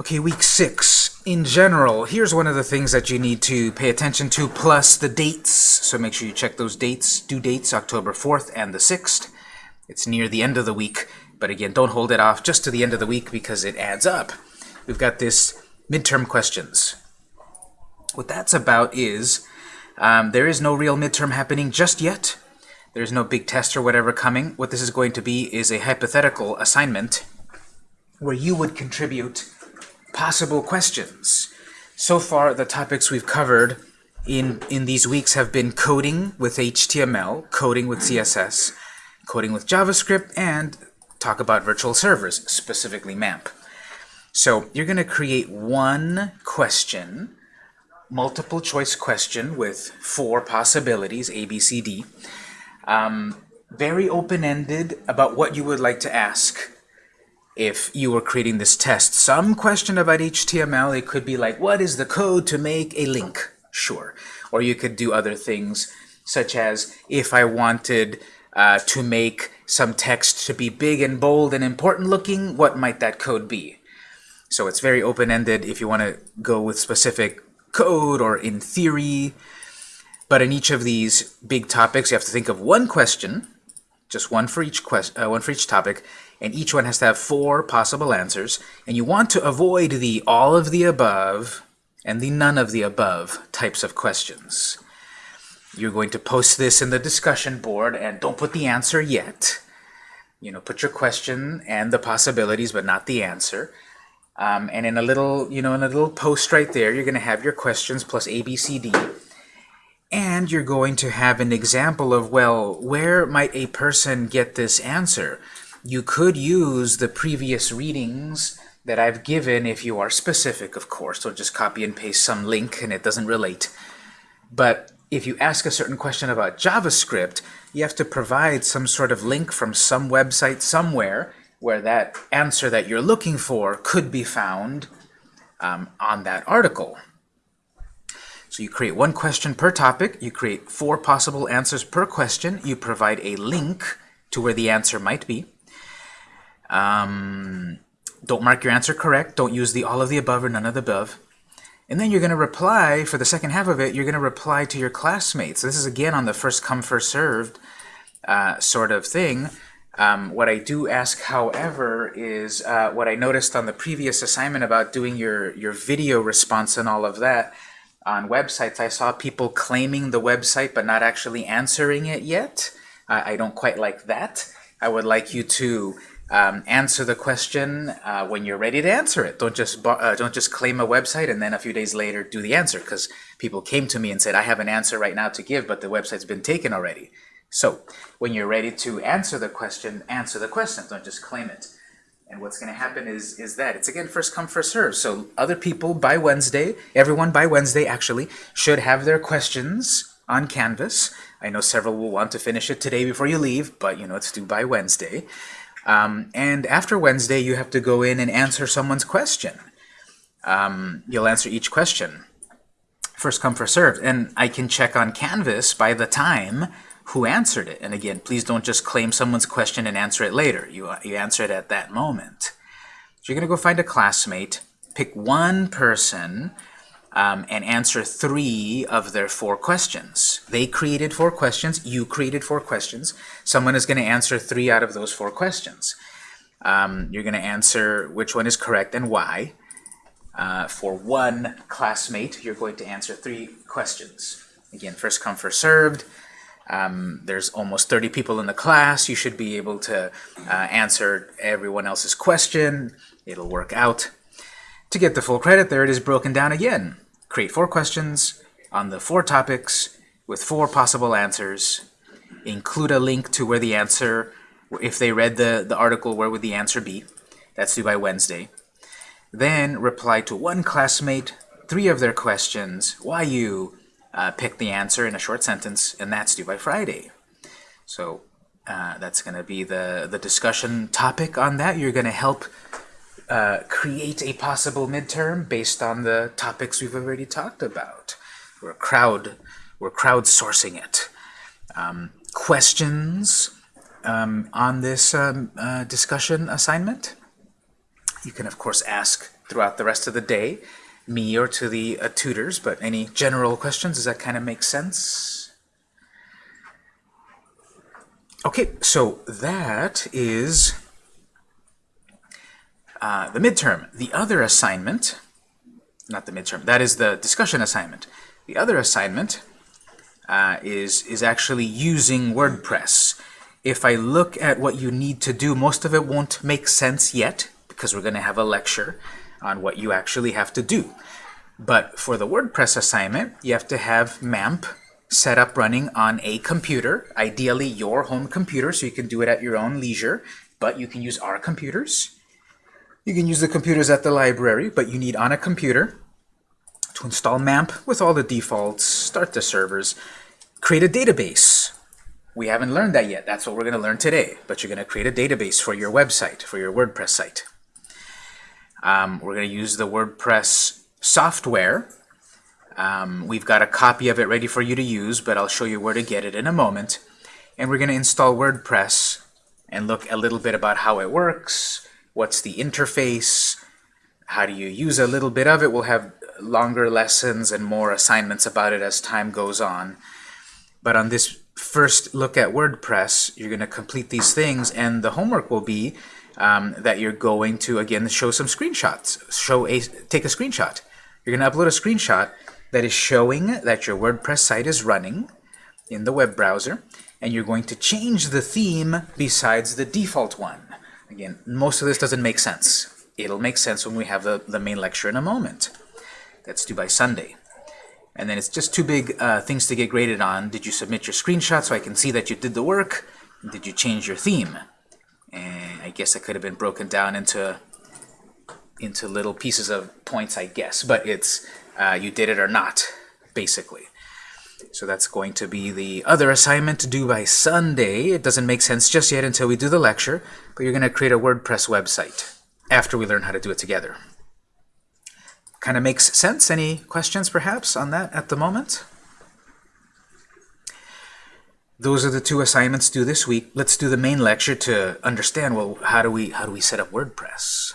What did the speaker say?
Okay, week six. In general, here's one of the things that you need to pay attention to, plus the dates. So make sure you check those dates. Due dates, October 4th and the 6th. It's near the end of the week, but again, don't hold it off just to the end of the week because it adds up. We've got this midterm questions. What that's about is um, there is no real midterm happening just yet. There's no big test or whatever coming. What this is going to be is a hypothetical assignment where you would contribute possible questions. So far, the topics we've covered in, in these weeks have been coding with HTML, coding with CSS, coding with JavaScript, and talk about virtual servers, specifically MAMP. So you're going to create one question, multiple choice question with four possibilities, A, B, C, D. Um, very open-ended about what you would like to ask if you were creating this test. Some question about HTML, it could be like, what is the code to make a link? Sure. Or you could do other things, such as if I wanted uh, to make some text to be big and bold and important looking, what might that code be? So it's very open-ended if you want to go with specific code or in theory. But in each of these big topics, you have to think of one question, just one for each quest, uh, one for each topic, and each one has to have four possible answers, and you want to avoid the all of the above and the none of the above types of questions. You're going to post this in the discussion board, and don't put the answer yet. You know, put your question and the possibilities, but not the answer. Um, and in a little, you know, in a little post right there, you're going to have your questions plus A, B, C, D. And you're going to have an example of, well, where might a person get this answer? You could use the previous readings that I've given if you are specific, of course. Don't just copy and paste some link and it doesn't relate. But if you ask a certain question about JavaScript, you have to provide some sort of link from some website somewhere where that answer that you're looking for could be found um, on that article. So you create one question per topic, you create four possible answers per question, you provide a link to where the answer might be. Um, don't mark your answer correct. Don't use the all of the above or none of the above. And then you're going to reply, for the second half of it, you're going to reply to your classmates. This is, again, on the first come, first served uh, sort of thing. Um, what I do ask, however, is uh, what I noticed on the previous assignment about doing your, your video response and all of that on websites. I saw people claiming the website but not actually answering it yet. I don't quite like that. I would like you to um, answer the question uh, when you're ready to answer it. Don't just uh, don't just claim a website and then a few days later do the answer because people came to me and said I have an answer right now to give but the website's been taken already. So when you're ready to answer the question, answer the question. Don't just claim it. And what's going to happen is is that it's again first come first serve. So other people by Wednesday, everyone by Wednesday actually should have their questions on Canvas. I know several will want to finish it today before you leave, but you know it's due by Wednesday. Um, and after Wednesday, you have to go in and answer someone's question. Um, you'll answer each question. First come, first served. And I can check on Canvas by the time who answered it. And again, please don't just claim someone's question and answer it later. You, you answer it at that moment. So you're going to go find a classmate, pick one person um, and answer three of their four questions. They created four questions, you created four questions. Someone is going to answer three out of those four questions. Um, you're going to answer which one is correct and why. Uh, for one classmate, you're going to answer three questions. Again, first come, first served. Um, there's almost 30 people in the class. You should be able to uh, answer everyone else's question. It'll work out. To get the full credit, there it is broken down again. Create four questions on the four topics with four possible answers. Include a link to where the answer, if they read the, the article, where would the answer be? That's due by Wednesday. Then reply to one classmate, three of their questions, why you uh, pick the answer in a short sentence, and that's due by Friday. So uh, that's going to be the, the discussion topic on that. You're going to help uh, create a possible midterm based on the topics we've already talked about. We're crowd, we're crowdsourcing it. Um, questions um, on this um, uh, discussion assignment? You can, of course, ask throughout the rest of the day, me or to the uh, tutors, but any general questions, does that kind of make sense? Okay, so that is uh, the midterm. The other assignment, not the midterm, that is the discussion assignment. The other assignment uh, is, is actually using WordPress. If I look at what you need to do, most of it won't make sense yet, because we're going to have a lecture on what you actually have to do. But for the WordPress assignment, you have to have MAMP set up running on a computer, ideally your home computer, so you can do it at your own leisure, but you can use our computers. You can use the computers at the library, but you need on a computer to install MAMP with all the defaults, start the servers, create a database. We haven't learned that yet. That's what we're going to learn today. But you're going to create a database for your website, for your WordPress site. Um, we're going to use the WordPress software um, we've got a copy of it ready for you to use, but I'll show you where to get it in a moment. And we're going to install WordPress and look a little bit about how it works, what's the interface, how do you use a little bit of it. We'll have longer lessons and more assignments about it as time goes on. But on this first look at WordPress, you're going to complete these things, and the homework will be um, that you're going to, again, show some screenshots. Show a, take a screenshot. You're going to upload a screenshot that is showing that your WordPress site is running in the web browser, and you're going to change the theme besides the default one. Again, most of this doesn't make sense. It'll make sense when we have the, the main lecture in a moment. That's due by Sunday. And then it's just two big uh, things to get graded on. Did you submit your screenshot so I can see that you did the work? Did you change your theme? And I guess it could have been broken down into into little pieces of points, I guess. But it's uh, you did it or not, basically. So that's going to be the other assignment to do by Sunday. It doesn't make sense just yet until we do the lecture, but you're going to create a WordPress website after we learn how to do it together. Kind of makes sense? Any questions, perhaps, on that at the moment? Those are the two assignments due this week. Let's do the main lecture to understand, well, how do we, how do we set up WordPress?